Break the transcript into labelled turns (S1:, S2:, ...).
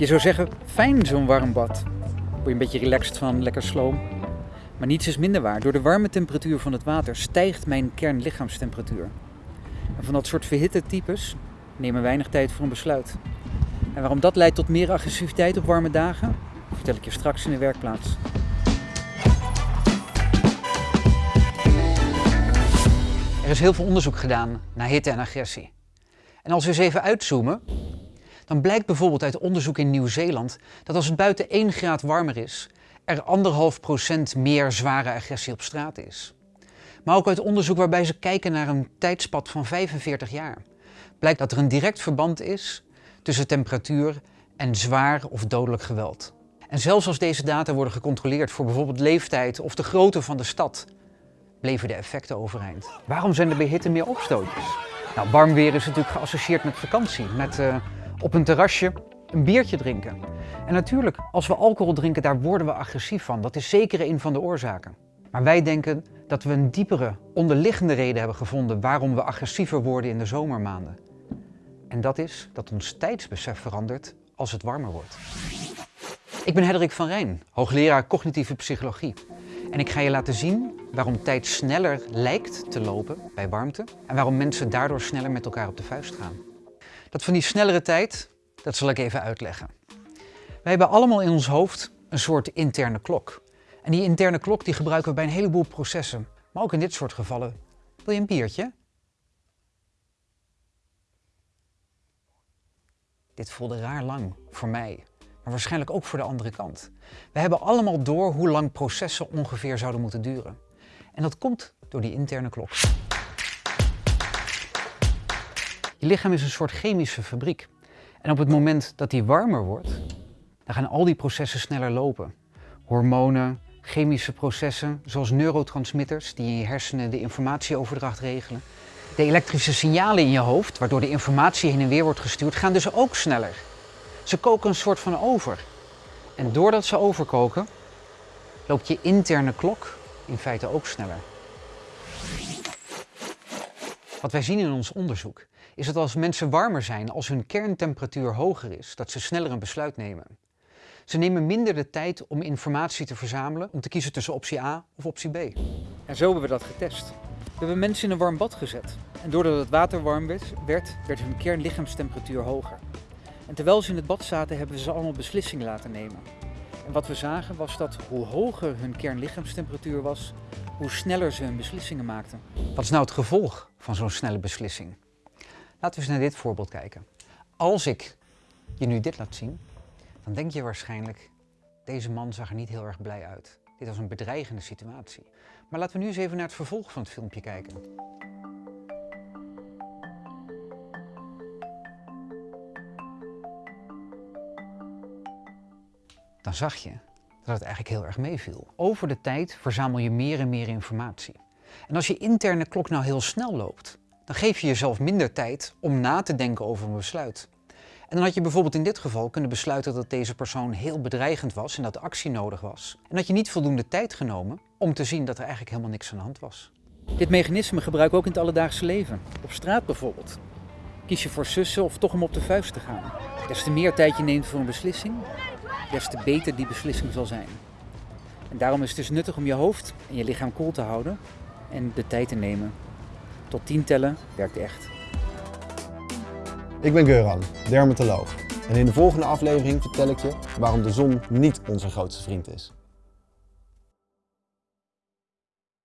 S1: Je zou zeggen, fijn zo'n warm bad. Word je een beetje relaxed van, lekker sloom. Maar niets is minder waar. Door de warme temperatuur van het water stijgt mijn kernlichaamstemperatuur. En van dat soort verhitte types nemen weinig tijd voor een besluit. En waarom dat leidt tot meer agressiviteit op warme dagen, vertel ik je straks in de werkplaats. Er is heel veel onderzoek gedaan naar hitte en agressie. En als we eens even uitzoomen, dan blijkt bijvoorbeeld uit onderzoek in Nieuw-Zeeland dat als het buiten 1 graad warmer is, er anderhalf procent meer zware agressie op straat is. Maar ook uit onderzoek waarbij ze kijken naar een tijdspad van 45 jaar, blijkt dat er een direct verband is tussen temperatuur en zwaar of dodelijk geweld. En zelfs als deze data worden gecontroleerd voor bijvoorbeeld leeftijd of de grootte van de stad, bleven de effecten overeind. Waarom zijn er bij hitte meer opstootjes? Nou, warm weer is natuurlijk geassocieerd met vakantie, met uh, op een terrasje een biertje drinken. En natuurlijk, als we alcohol drinken, daar worden we agressief van. Dat is zeker een van de oorzaken. Maar wij denken dat we een diepere, onderliggende reden hebben gevonden waarom we agressiever worden in de zomermaanden. En dat is dat ons tijdsbesef verandert als het warmer wordt. Ik ben Hendrik van Rijn, hoogleraar cognitieve psychologie. En ik ga je laten zien waarom tijd sneller lijkt te lopen bij warmte en waarom mensen daardoor sneller met elkaar op de vuist gaan. Dat van die snellere tijd, dat zal ik even uitleggen. Wij hebben allemaal in ons hoofd een soort interne klok. En die interne klok die gebruiken we bij een heleboel processen. Maar ook in dit soort gevallen. Wil je een biertje? Dit voelde raar lang voor mij, maar waarschijnlijk ook voor de andere kant. We hebben allemaal door hoe lang processen ongeveer zouden moeten duren. En dat komt door die interne klok. Je lichaam is een soort chemische fabriek. En op het moment dat die warmer wordt, dan gaan al die processen sneller lopen. Hormonen, chemische processen zoals neurotransmitters die in je hersenen de informatieoverdracht regelen. De elektrische signalen in je hoofd, waardoor de informatie heen en weer wordt gestuurd, gaan dus ook sneller. Ze koken een soort van over. En doordat ze overkoken, loopt je interne klok in feite ook sneller. Wat wij zien in ons onderzoek is dat als mensen warmer zijn, als hun kerntemperatuur hoger is, dat ze sneller een besluit nemen. Ze nemen minder de tijd om informatie te verzamelen om te kiezen tussen optie A of optie B. En zo hebben we dat getest. We hebben mensen in een warm bad gezet. En doordat het water warm werd, werd, werd hun kernlichaamstemperatuur hoger. En terwijl ze in het bad zaten, hebben we ze allemaal beslissingen laten nemen. En wat we zagen was dat hoe hoger hun kernlichaamstemperatuur was, hoe sneller ze hun beslissingen maakten. Wat is nou het gevolg van zo'n snelle beslissing? Laten we eens naar dit voorbeeld kijken. Als ik je nu dit laat zien, dan denk je waarschijnlijk, deze man zag er niet heel erg blij uit. Dit was een bedreigende situatie. Maar laten we nu eens even naar het vervolg van het filmpje kijken. Dan zag je dat het eigenlijk heel erg meeviel. Over de tijd verzamel je meer en meer informatie. En als je interne klok nou heel snel loopt, dan geef je jezelf minder tijd om na te denken over een besluit. En dan had je bijvoorbeeld in dit geval kunnen besluiten dat deze persoon heel bedreigend was en dat actie nodig was. En dat je niet voldoende tijd genomen om te zien dat er eigenlijk helemaal niks aan de hand was. Dit mechanisme gebruik ik ook in het alledaagse leven. Op straat bijvoorbeeld. Kies je voor sussen of toch om op de vuist te gaan. Des te meer tijd je neemt voor een beslissing, des te beter die beslissing zal zijn. En daarom is het dus nuttig om je hoofd en je lichaam koel te houden en de tijd te nemen. Tot 10 tellen werkt echt.
S2: Ik ben Geuran, dermatoloog. En in de volgende aflevering vertel ik je waarom de zon niet onze grootste vriend is.